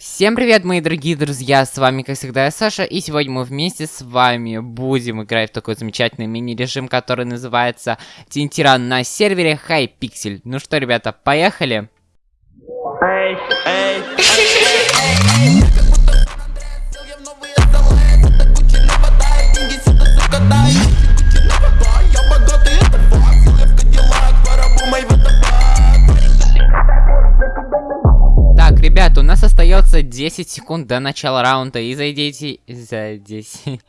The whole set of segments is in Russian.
Всем привет, мои дорогие друзья, с вами, как всегда, я Саша, и сегодня мы вместе с вами будем играть в такой замечательный мини-режим, который называется Тинтиран на сервере Hypixel. Ну что, ребята, поехали? Эй, эй, эй, Ребята, у остается 10 секунд до начала раунда, и зайдите... За 10...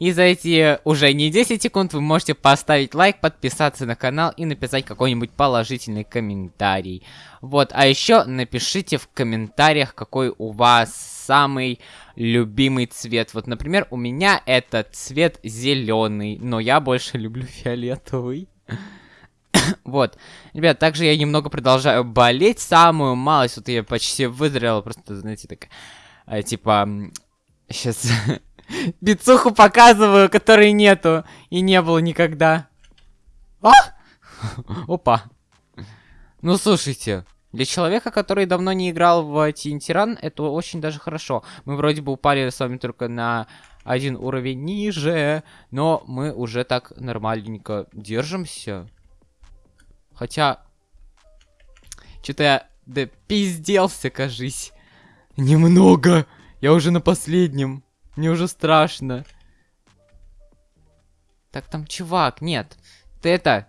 И за эти уже не 10 секунд вы можете поставить лайк, подписаться на канал и написать какой-нибудь положительный комментарий. Вот, а еще напишите в комментариях, какой у вас самый любимый цвет. Вот, например, у меня это цвет зеленый, но я больше люблю фиолетовый. вот. Ребят, также я немного продолжаю болеть. Самую малость, вот я почти выздоровел. Просто, знаете, так... Э, типа... Сейчас... Бицуху показываю, которой нету. И не было никогда. А! Опа. Ну, слушайте. Для человека, который давно не играл в Тинтиран, это очень даже хорошо. Мы вроде бы упали с вами только на один уровень ниже, но мы уже так нормальненько держимся. Хотя... Что-то я да пизделся, кажись. Немного. Я уже на последнем. Мне уже страшно. Так, там чувак, нет. Ты это...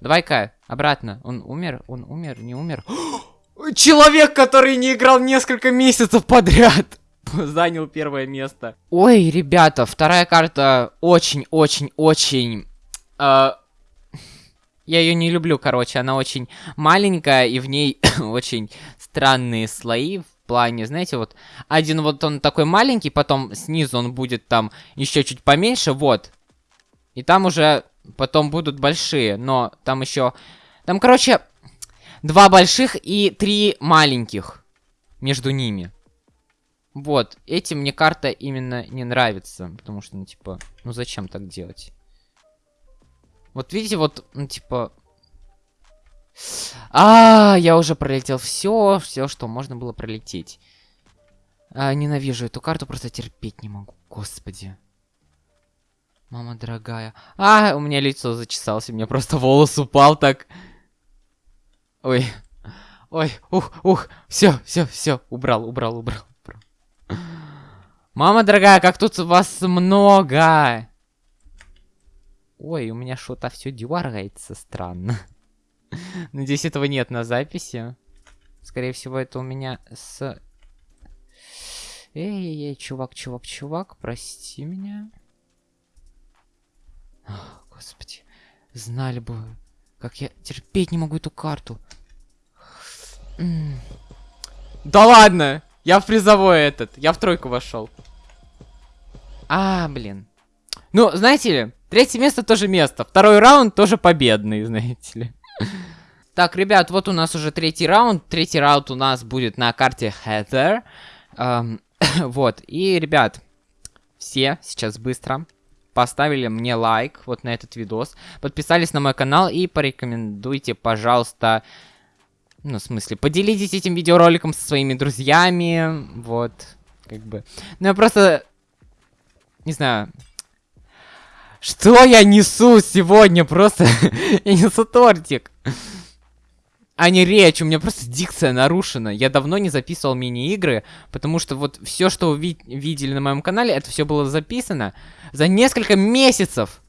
Давай-ка, обратно. Он умер? Он умер? Не умер? Человек, который не играл несколько месяцев подряд. Занял первое место. Ой, ребята, вторая карта очень-очень-очень... я ее не люблю, короче, она очень маленькая, и в ней очень странные слои в плане, знаете, вот один вот он такой маленький, потом снизу он будет там еще чуть поменьше, вот. И там уже потом будут большие, но там еще... Там, короче, два больших и три маленьких между ними. Вот, этим мне карта именно не нравится, потому что, ну, типа, ну зачем так делать? Вот видите, вот, ну, типа... А, я уже пролетел все, все, что можно было пролететь. А, ненавижу эту карту, просто терпеть не могу. Господи. Мама дорогая. А, у меня лицо зачесалось, у меня просто волос упал так. Ой. Ой, ух, ух. Все, все, все. Убрал, убрал, убрал. убрал. Мама дорогая, как тут вас много. Ой, у меня что-то все дергается странно. Надеюсь, этого нет на записи. Скорее всего, это у меня с... Эй-эй-эй, чувак, чувак, чувак, прости меня. Ох, господи, знали бы, как я терпеть не могу эту карту. Да ладно! Я в призовой этот, я в тройку вошел. А, блин. Ну, знаете ли, третье место тоже место. Второй раунд тоже победный, знаете ли. Так, ребят, вот у нас уже третий раунд. Третий раунд у нас будет на карте Heather. Эм, вот, и, ребят, все сейчас быстро поставили мне лайк вот на этот видос, подписались на мой канал и порекомендуйте, пожалуйста, ну, в смысле, поделитесь этим видеороликом со своими друзьями, вот, как бы. Ну, я просто, не знаю, что я несу сегодня? Просто я несу тортик. А не речь, у меня просто дикция нарушена. Я давно не записывал мини-игры, потому что вот все, что вы ви видели на моем канале, это все было записано за несколько месяцев.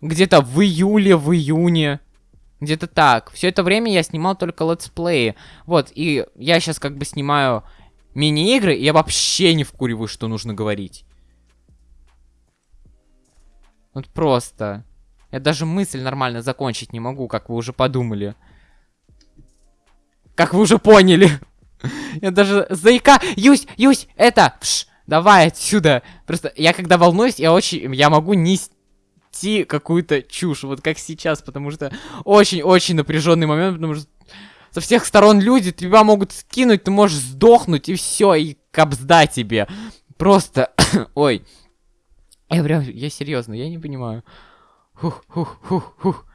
Где-то в июле, в июне. Где-то так. Все это время я снимал только летсплеи. Вот, и я сейчас как бы снимаю мини-игры, и я вообще не вкуриваю, что нужно говорить. Вот просто. Я даже мысль нормально закончить не могу, как вы уже подумали. Как вы уже поняли. Я даже заика... Юсь, Юсь, это... Пш, давай отсюда. Просто я когда волнуюсь, я очень... Я могу нести какую-то чушь. Вот как сейчас, потому что очень-очень напряженный момент, потому что со всех сторон люди тебя могут скинуть, ты можешь сдохнуть, и все, и капсда тебе. Просто... Ой. Я прям, я серьезно, я не понимаю. Хух, хух, хух, хух.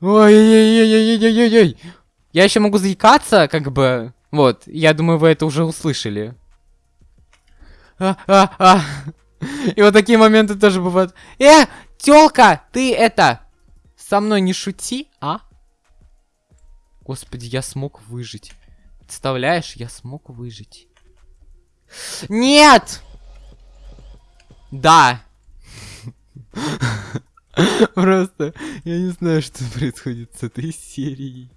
Ой-ой-ой-ой-ой-ой-ой. Я еще могу заикаться, как бы. Вот, я думаю, вы это уже услышали. А, а, а. И вот такие моменты тоже бывают. Э, тёлка, ты это... Со мной не шути, а? Господи, я смог выжить. Представляешь, я смог выжить. Нет! Да. Просто, я не знаю, что происходит с этой серией.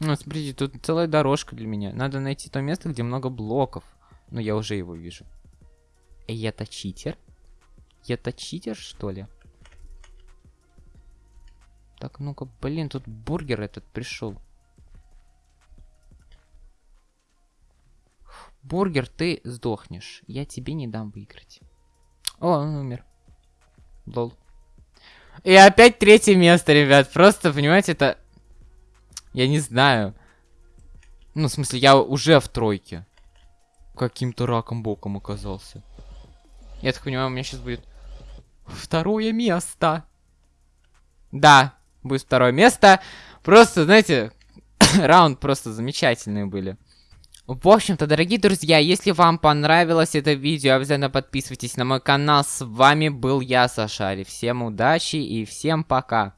Ну, смотрите, тут целая дорожка для меня. Надо найти то место, где много блоков. Но я уже его вижу. И это читер? Это читер, что ли? Так, ну-ка, блин, тут бургер этот пришел. Бургер, ты сдохнешь. Я тебе не дам выиграть. О, он умер. Лол. И опять третье место, ребят. Просто, понимаете, это... Я не знаю. Ну, в смысле, я уже в тройке. Каким-то раком боком оказался. Я так понимаю, у меня сейчас будет второе место. Да, будет второе место. Просто, знаете, раунд просто замечательные были. В общем-то, дорогие друзья, если вам понравилось это видео, обязательно подписывайтесь на мой канал. С вами был я, Сашари. Всем удачи и всем пока.